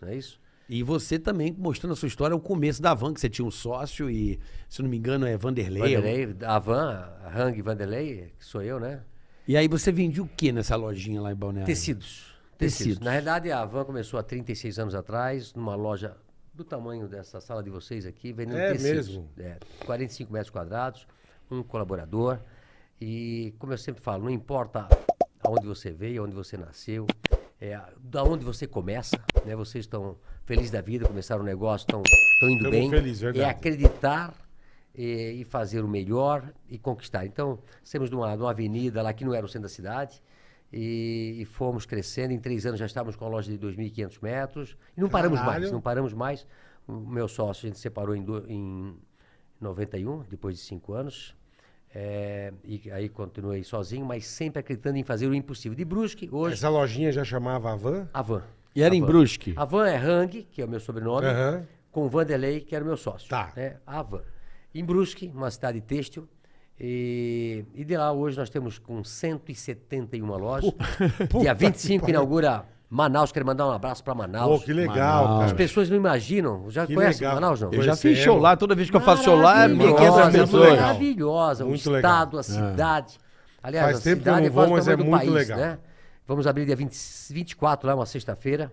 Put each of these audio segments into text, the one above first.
Não é isso? E você também mostrando a sua história, o começo da van, que você tinha um sócio e, se não me engano, é Vanderlei. Vanderlei, a Van, a Hang Vanderlei, que sou eu, né? E aí você vendia o que nessa lojinha lá em Balneário? Tecidos. Tecidos. Tecidos. Na verdade, a Van começou há 36 anos atrás, numa loja do tamanho dessa sala de vocês aqui, vendendo É tecidos. mesmo? É, 45 metros quadrados, um colaborador. E, como eu sempre falo, não importa aonde você veio, aonde você nasceu, é, da onde você começa, né? Vocês estão felizes da vida, começaram um negócio, estão indo Tamo bem. feliz, é verdade. acreditar e, e fazer o melhor e conquistar. Então, saímos de uma, de uma avenida lá que não era o centro da cidade e, e fomos crescendo. Em três anos já estávamos com a loja de 2.500 metros e não paramos Caralho. mais, não paramos mais. O meu sócio, a gente separou em, do, em 91, depois de cinco anos. É, e aí continuei sozinho, mas sempre acreditando em fazer o impossível. De Brusque, hoje, Essa lojinha já chamava a van? a Van. E era A em. Brusque? A Van é Hang, que é o meu sobrenome, Aham. com Vanderlei, que era o meu sócio. Tá. Né? A Van. Em Brusque, uma cidade têxtil. E, e de lá hoje nós temos com 171 lojas. puta Dia que 25 pariu. inaugura Manaus. Quero mandar um abraço para Manaus. Pô, que legal, Manaus. As cara. pessoas não imaginam. Já Que conhece legal. Manaus, não? Eu já fiz show lá, toda vez que eu faço show lá, é Maravilhosa, 1.500 muito pessoas. legal. Maravilhosa. O Muito legal. estado, a cidade. Aliás, Faz a tempo que eu cidade não é vou, mas é muito país, legal. né? Vamos abrir dia 20, 24, lá, uma sexta-feira,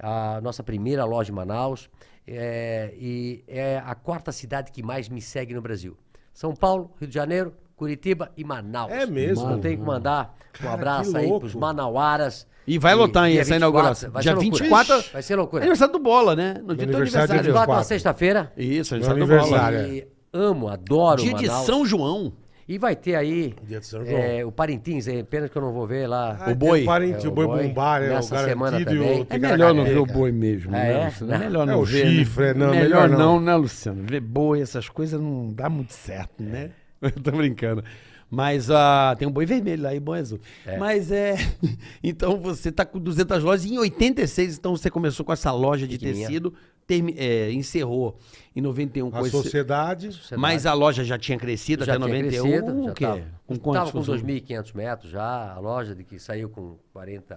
a nossa primeira loja em Manaus. É, e é a quarta cidade que mais me segue no Brasil. São Paulo, Rio de Janeiro, Curitiba e Manaus. É mesmo? Não tenho que mandar um Cara, abraço que aí pros manauaras. E vai lotar, hein, essa 24, inauguração. Vai Dia ser loucura. 24 Vai ser loucura. Aniversário do Bola, né? No dia do aniversário dia 24 uma 24. sexta-feira. Isso, aniversário do Bola. E amo, adoro Dia de Manaus. São João. E vai ter aí Dia de São é, João. o Parintins, é pena que eu não vou ver lá. Ah, tem boi. O parente, É, o o boi bombar, é o Nessa semana garantido e também. o É melhor não ver o boi mesmo, né, é? Luciano? É Não. melhor É não o ver. chifre, né? não, melhor melhor não. não, né, Luciano? Ver boi, essas coisas não dá muito certo, né? Eu tô brincando. Mas ah, tem um boi vermelho lá e bom azul. Mas é. Então você tá com 200 lojas. Em 86, então você começou com essa loja de tecido, termi- é, encerrou em 91 com A esse- sociedade. Mas a loja já tinha crescido já até tinha 91. crescido, o já quê? tava, Com tava quantos com funcionários? 2.500 metros já, a loja de que saiu com 45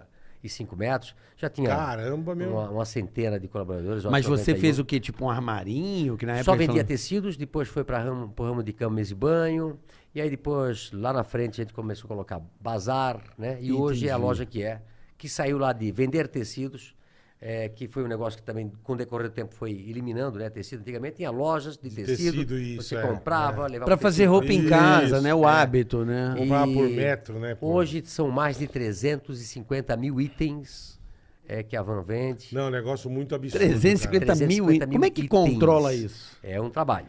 metros, já tinha Caramba, meu. uma, uma centena de colaboradores. Mas você 91. fez o quê? Tipo um armarinho? Que na época Só vendia falam- tecidos, depois foi para ramo, pro ramo de cama, mesa e banho. E aí depois, lá na frente, a gente começou a colocar bazar, né? E hoje é a Entendi. loja que é, que saiu lá de vender tecidos, é, que foi um negócio que também, com o decorrer do tempo, foi eliminando, né? Tecido. Antigamente tinha lojas de tecido, tecido, isso, você é, comprava, é. levava Pra o fazer roupa em casa, Isso, né? O é. hábito, né? Comprava por metro, né? por- Hoje são mais de 350 mil itens é, que a Van vende. Não, é um negócio muito absurdo. 350 cara. mil. 350 Como é que itens. controla isso? É um trabalho.